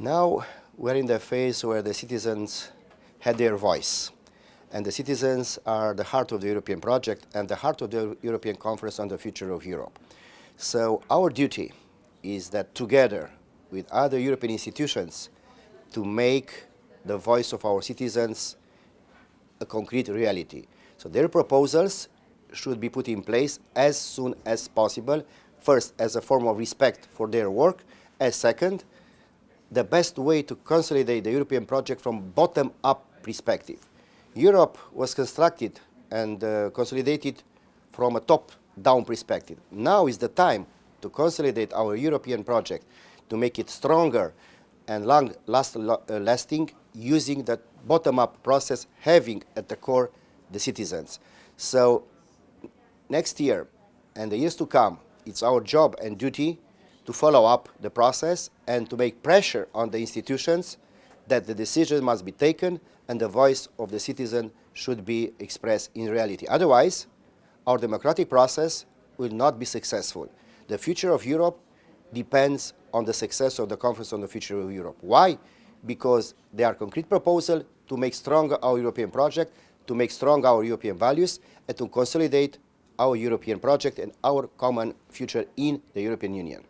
Now we're in the phase where the citizens had their voice. And the citizens are the heart of the European project and the heart of the European Conference on the Future of Europe. So our duty is that together with other European institutions to make the voice of our citizens a concrete reality. So their proposals should be put in place as soon as possible, first as a form of respect for their work, as second, the best way to consolidate the European project from bottom-up perspective. Europe was constructed and uh, consolidated from a top-down perspective. Now is the time to consolidate our European project, to make it stronger and long last, uh, lasting using that bottom-up process, having at the core the citizens. So next year and the years to come, it's our job and duty to follow up the process and to make pressure on the institutions that the decision must be taken and the voice of the citizen should be expressed in reality. Otherwise, our democratic process will not be successful. The future of Europe depends on the success of the Conference on the Future of Europe. Why? Because there are concrete proposals to make stronger our European project, to make strong our European values, and to consolidate our European project and our common future in the European Union.